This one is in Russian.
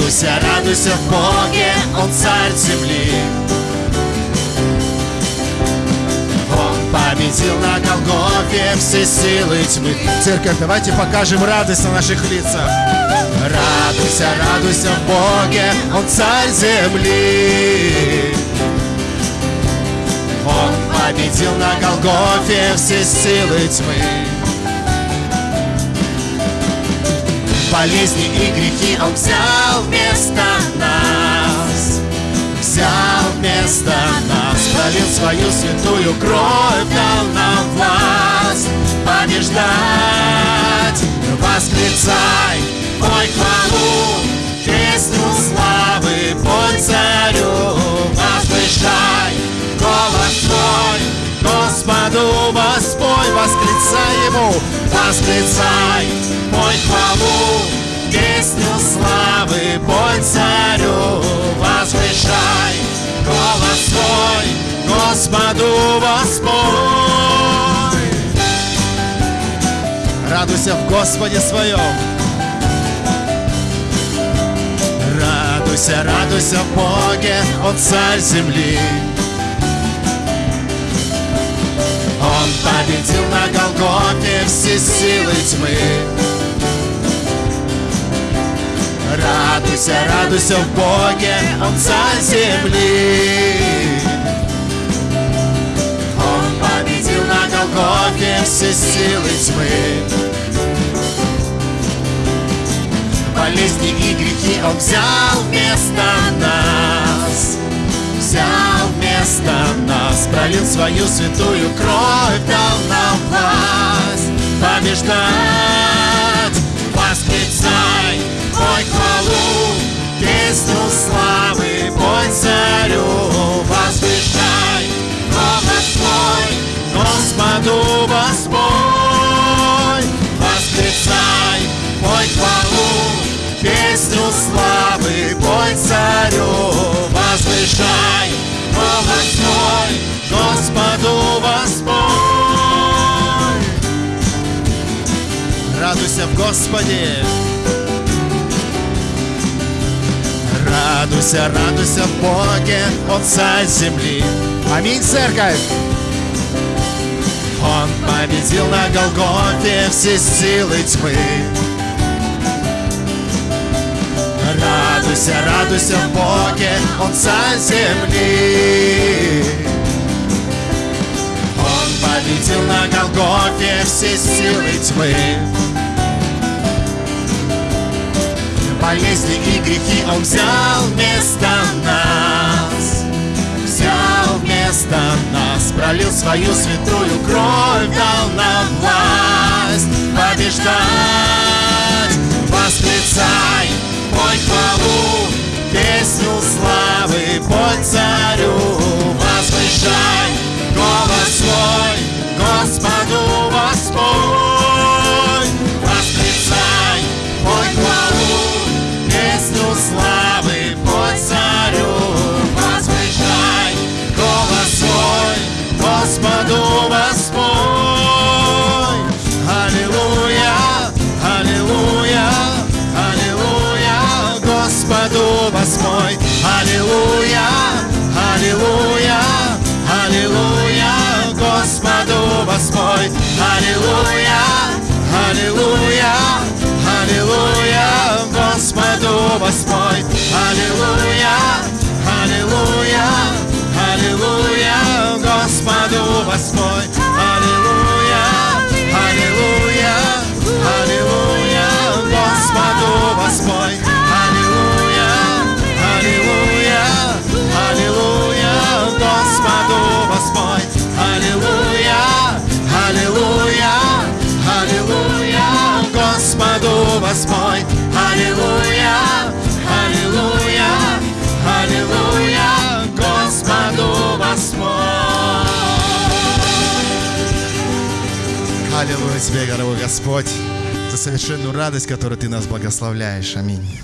Радуйся, радуйся в Боге, Он царь земли. Он победил на Голгофе все силы тьмы. Церковь, давайте покажем радость на наших лицах. Радуйся, радуйся в Боге, Он царь земли. Он победил на Голгофе все силы тьмы. Болезни и грехи. Он взял вместо нас Взял вместо нас Пролил свою святую кровь Дал нам власть побеждать. Восклицай, пой хвалу Песню славы, пой царю Возвышай голос твой Господу воспой, восклицай Ему, восклицай, пой хвалу, песню славы, пой царю, возвышай голос свой, Господу воспой. Радуйся в Господе своем. Радуйся, радуйся в Боге, Он царь земли. Он победил на Голгофе все силы тьмы. Радуйся, радуйся в Боге, Он царь земли. Он победил на Голгофе все силы тьмы. Болезни и грехи Он взял вместо нас взял вместо нас Пролил свою святую кровь, дал нам власть Побеждать, Радуйся в Господе Радуйся, радуйся в Боге, Он царь земли Аминь, церковь! Он победил на Голгофе все силы тьмы Радуйся, радуйся в Боге, Он царь земли. Он победил на Голгофе все силы тьмы. Болезни и грехи Он взял вместо нас. Взял вместо нас, пролил свою святую кровь, дал нам власть побеждать. Господу восьмой. Аллилуйя, аллилуйя, аллилуйя, Господу восьмой. Аллилуйя Тебе, дорогой Господь, за совершенную радость, которой Ты нас благословляешь. Аминь.